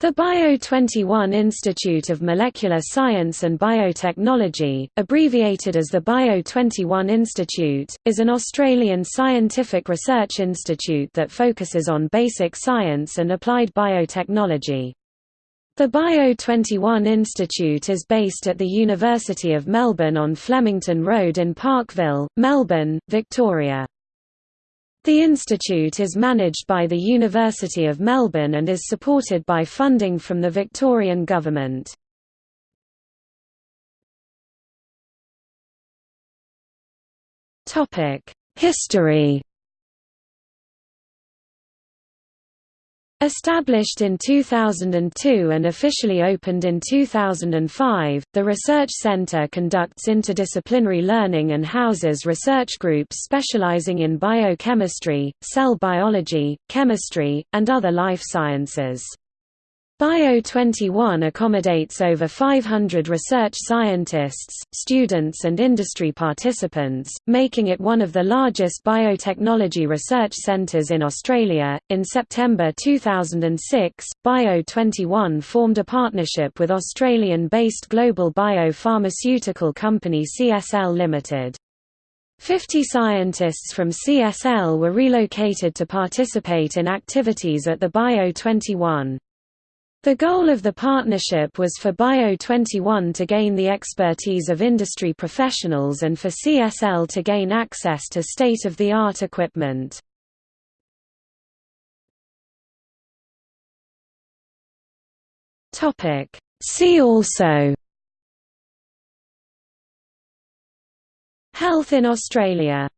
The Bio21 Institute of Molecular Science and Biotechnology, abbreviated as the Bio21 Institute, is an Australian scientific research institute that focuses on basic science and applied biotechnology. The Bio21 Institute is based at the University of Melbourne on Flemington Road in Parkville, Melbourne, Victoria. The institute is managed by the University of Melbourne and is supported by funding from the Victorian Government. History Established in 2002 and officially opened in 2005, the Research Center conducts interdisciplinary learning and houses research groups specializing in biochemistry, cell biology, chemistry, and other life sciences. Bio21 accommodates over 500 research scientists, students and industry participants, making it one of the largest biotechnology research centres in Australia. In September 2006, Bio21 formed a partnership with Australian-based global biopharmaceutical company CSL Limited. 50 scientists from CSL were relocated to participate in activities at the Bio21. The goal of the partnership was for Bio21 to gain the expertise of industry professionals and for CSL to gain access to state-of-the-art equipment. See also Health in Australia